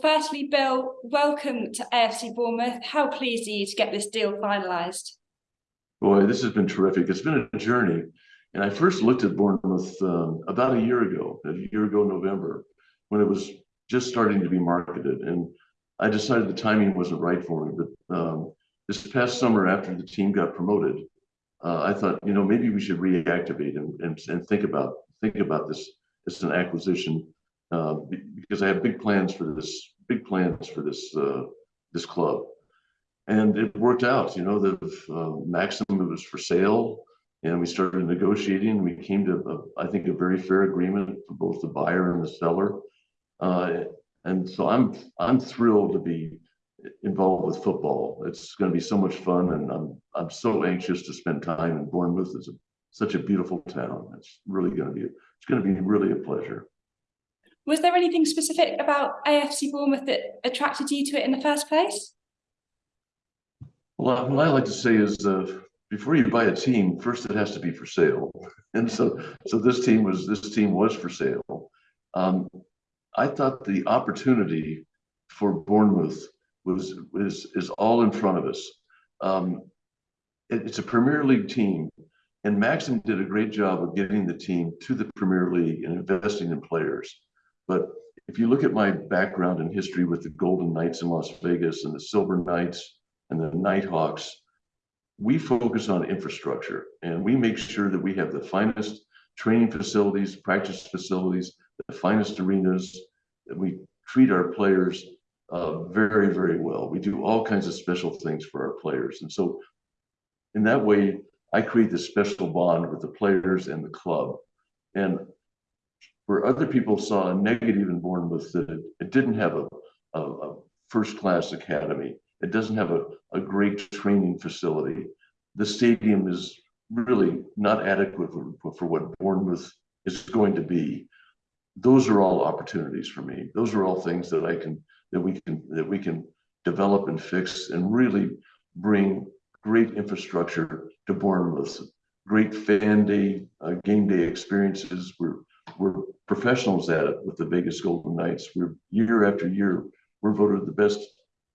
Firstly, Bill, welcome to AFC Bournemouth. How pleased are you to get this deal finalised? Boy, this has been terrific. It's been a journey. And I first looked at Bournemouth um, about a year ago, a year ago, November, when it was just starting to be marketed. And I decided the timing wasn't right for me. But um, this past summer, after the team got promoted, uh, I thought, you know, maybe we should reactivate and, and, and think about think about this as an acquisition uh, because I have big plans for this, big plans for this uh, this club, and it worked out. You know, the uh, Maxim was for sale, and we started negotiating. We came to, a, I think, a very fair agreement for both the buyer and the seller, uh, and so I'm I'm thrilled to be involved with football. It's going to be so much fun, and I'm I'm so anxious to spend time in Bournemouth. It's a, such a beautiful town. It's really going to be it's going to be really a pleasure. Was there anything specific about AFC Bournemouth that attracted you to it in the first place? Well, what I like to say is, uh, before you buy a team, first it has to be for sale, and so so this team was this team was for sale. Um, I thought the opportunity for Bournemouth was is is all in front of us. Um, it, it's a Premier League team, and Maxim did a great job of getting the team to the Premier League and investing in players. But if you look at my background and history with the Golden Knights in Las Vegas and the Silver Knights and the Knight Hawks, we focus on infrastructure and we make sure that we have the finest training facilities, practice facilities, the finest arenas. We treat our players uh, very, very well. We do all kinds of special things for our players. And so in that way, I create this special bond with the players and the club. And where other people saw a negative in Bournemouth that it, it didn't have a, a, a first-class academy. It doesn't have a, a great training facility. The stadium is really not adequate for, for what Bournemouth is going to be. Those are all opportunities for me. Those are all things that I can that we can that we can develop and fix and really bring great infrastructure to Bournemouth, great fan day, uh, game day experiences. We're we're professionals at it with the Vegas Golden Knights. We're year after year, we're voted the best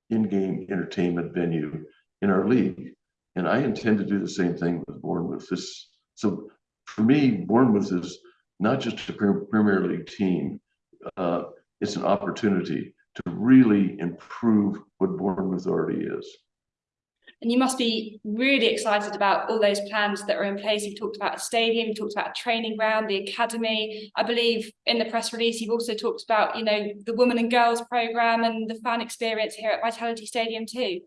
in-game entertainment venue in our league. And I intend to do the same thing with Bournemouth. This, so for me, Bournemouth is not just a Premier League team. Uh, it's an opportunity to really improve what Bournemouth already is. And you must be really excited about all those plans that are in place. You've talked about a stadium, you talked about a training ground, the academy. I believe in the press release, you've also talked about, you know, the women and girls program and the fan experience here at Vitality Stadium too.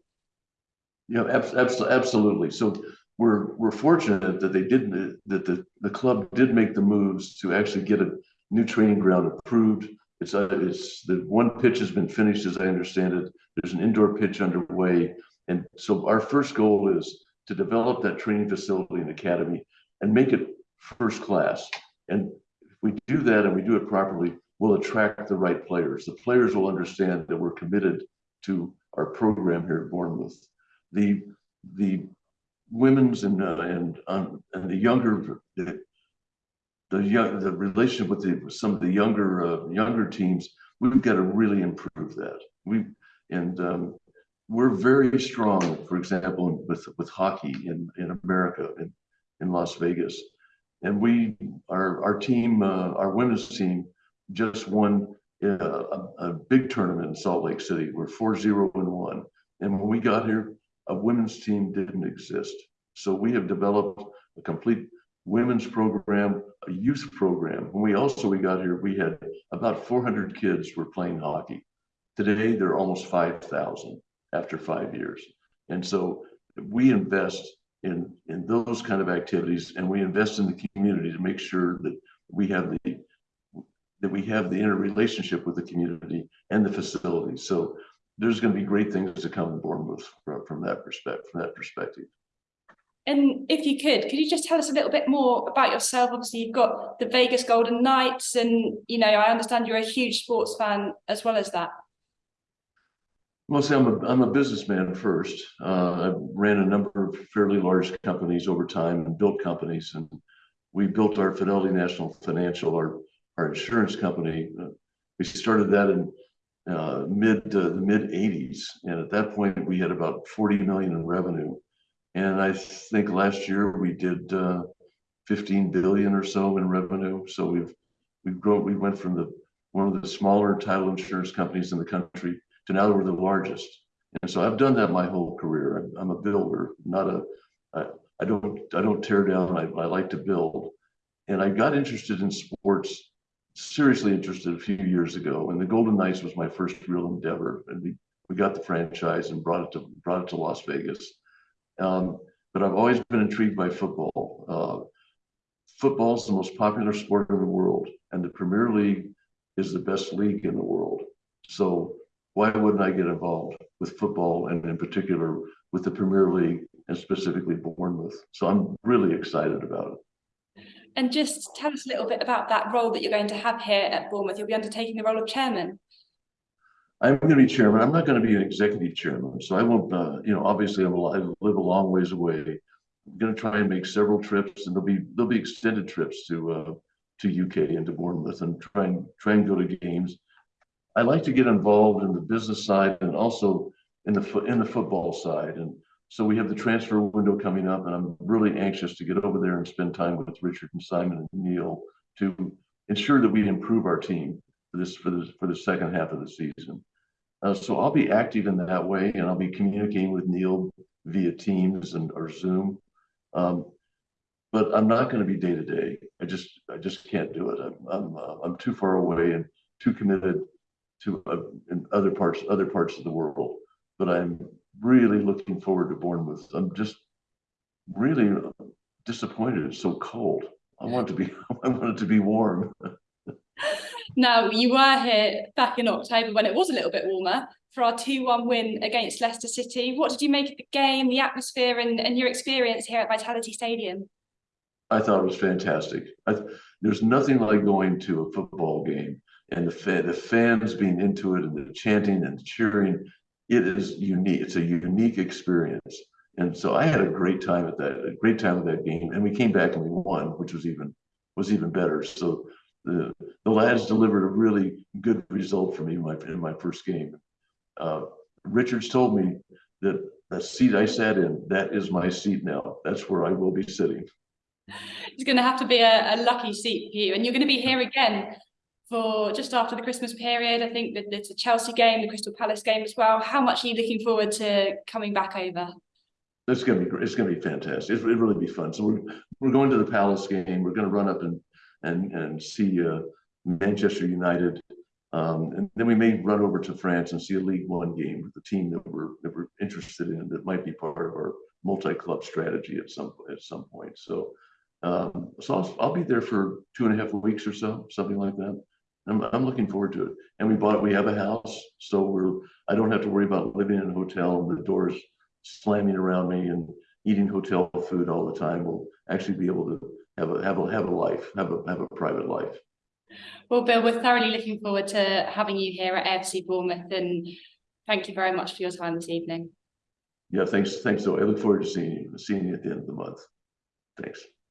Yeah, absolutely. So we're we're fortunate that they didn't that the the club did make the moves to actually get a new training ground approved. It's uh, it's the one pitch has been finished, as I understand it. There's an indoor pitch underway and so our first goal is to develop that training facility and academy and make it first class. And if we do that and we do it properly, we'll attract the right players. The players will understand that we're committed to our program here at Bournemouth. The the women's and uh, and um, and the younger the, the young the relationship with the some of the younger uh, younger teams, we've got to really improve that. We and um, we're very strong, for example, with, with hockey in, in America, in, in Las Vegas. And we, our, our team, uh, our women's team just won uh, a, a, big tournament in Salt Lake City. We're 4-0 and 1. And when we got here, a women's team didn't exist. So we have developed a complete women's program, a youth program. When we also we got here, we had about 400 kids were playing hockey. Today, there are almost 5,000 after five years. And so we invest in, in those kind of activities and we invest in the community to make sure that we have the that we have the interrelationship with the community and the facilities. So there's going to be great things to come in Bournemouth from, from that perspective. From that perspective. And if you could, could you just tell us a little bit more about yourself? Obviously, you've got the Vegas Golden Knights, and you know, I understand you're a huge sports fan as well as that. See, I'm a, I'm a businessman first. Uh, I ran a number of fairly large companies over time and built companies. And we built our Fidelity National Financial, our, our insurance company. Uh, we started that in uh, mid, uh, the mid eighties. And at that point, we had about forty million in revenue. And I think last year we did, uh, fifteen billion or so in revenue. So we've, we've grown, we went from the, one of the smaller title insurance companies in the country to now we're the largest. And so I've done that my whole career. I'm, a builder, not a, I, I don't, I don't tear down. I, I like to build. And I got interested in sports, seriously interested a few years ago. And the Golden Knights was my first real endeavor. And we, we got the franchise and brought it to, brought it to Las Vegas. Um, but I've always been intrigued by football. Uh, football is the most popular sport in the world, and the Premier League is the best league in the world. So why wouldn't I get involved with football and in particular with the Premier League and specifically Bournemouth? So I'm really excited about it. And just tell us a little bit about that role that you're going to have here at Bournemouth. You'll be undertaking the role of chairman. I'm going to be chairman. I'm not going to be an executive chairman, so I won't. Uh, you know, obviously, I'm a, I live a long ways away. I'm going to try and make several trips, and there'll be there'll be extended trips to uh, to UK and to Bournemouth, and try and try and go to games. I like to get involved in the business side and also in the in the football side, and so we have the transfer window coming up, and I'm really anxious to get over there and spend time with Richard and Simon and Neil to ensure that we improve our team for this for this for the second half of the season. Uh, so I'll be active in that way, and I'll be communicating with Neil via Teams and or Zoom. Um, but I'm not going to be day to day. I just I just can't do it. I'm I'm uh, I'm too far away and too committed to uh, in other parts other parts of the world. But I'm really looking forward to Bournemouth. I'm just really disappointed. It's so cold. I want it to be I want it to be warm. Now, you were here back in October when it was a little bit warmer for our 2-1 win against Leicester City. What did you make of the game, the atmosphere and, and your experience here at Vitality Stadium? I thought it was fantastic. I, there's nothing like going to a football game and the fa- the fans being into it and the chanting and cheering. It is unique. It's a unique experience. And so I had a great time at that, a great time at that game. And we came back and we won, which was even was even better. So the the lads delivered a really good result for me in my in my first game. Uh, Richards told me that the seat I sat in, that is my seat now. That's where I will be sitting. It's going to have to be a, a lucky seat for you, and you're going to be here again for just after the Christmas period. I think that it's a Chelsea game, the Crystal Palace game as well. How much are you looking forward to coming back over? It's gonna be great. It's gonna be fantastic. It's, it'll really be fun. So we're we're going to the Palace game. We're gonna run up and and and see uh, Manchester United, um, and then we may run over to France and see a League One game with the team that we're that we're interested in. That might be part of our multi-club strategy at some at some point. So, um, so I'll, I'll be there for two and a half weeks or so, something like that. I'm I'm looking forward to it. And we bought we have a house, so we're I don't have to worry about living in a hotel and the doors slamming around me and eating hotel food all the time. We'll actually be able to have a have a have a life, have a have a private life. Well, Bill, we're thoroughly looking forward to having you here at AFC Bournemouth, and thank you very much for your time this evening. Yeah, thanks, thanks. So I look forward to seeing you, seeing you at the end of the month. Thanks.